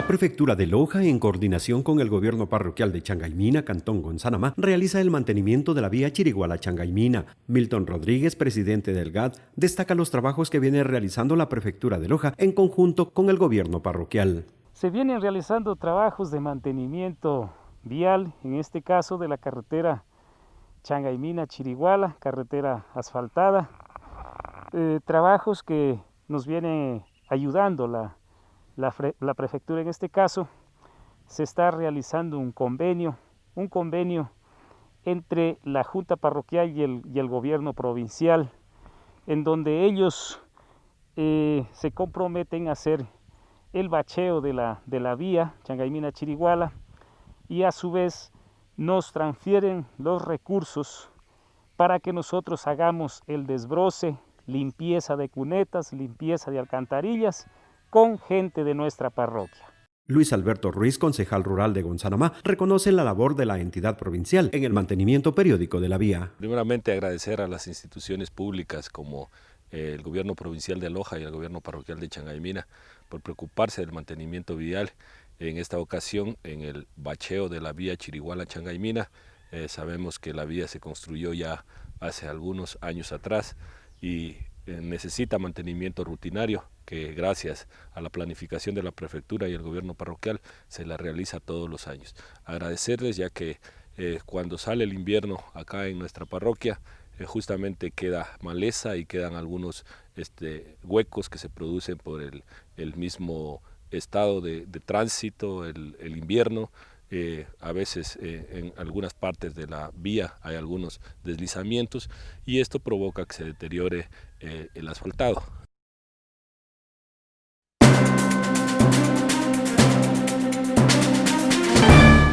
La prefectura de Loja, en coordinación con el gobierno parroquial de Changaimina, Cantón Gonzanamá, realiza el mantenimiento de la vía Chiriguala-Changaimina. Milton Rodríguez, presidente del GAD, destaca los trabajos que viene realizando la prefectura de Loja en conjunto con el gobierno parroquial. Se vienen realizando trabajos de mantenimiento vial, en este caso de la carretera Changaimina-Chiriguala, carretera asfaltada. Eh, trabajos que nos vienen ayudando la la, prefectura en este caso, se está realizando un convenio, un convenio entre la Junta Parroquial y el, gobierno provincial, en donde ellos eh, se comprometen a hacer el bacheo de la, de la vía Changaimina-Chiriguala y a su vez nos transfieren los recursos para que nosotros hagamos el desbroce, limpieza de cunetas, limpieza de alcantarillas con gente de nuestra parroquia. Luis Alberto Ruiz, concejal rural de Gonzanamá, reconoce la labor de la entidad provincial en el mantenimiento periódico de la vía. Primeramente agradecer a las instituciones públicas como eh, el gobierno provincial de Loja y el gobierno parroquial de Changaimina por preocuparse del mantenimiento vial. En esta ocasión, en el bacheo de la vía Chiriguala-Changaimina, eh, sabemos que la vía se construyó ya hace algunos años atrás y necesita mantenimiento rutinario que gracias a la planificación de la prefectura y el gobierno parroquial se la realiza todos los años. Agradecerles ya que eh, cuando sale el invierno acá en nuestra parroquia eh, justamente queda maleza y quedan algunos este, huecos que se producen por el, mismo estado de, tránsito, el, el invierno, eh, a veces eh, en algunas partes de la vía hay algunos deslizamientos y esto provoca que se deteriore eh, el asfaltado.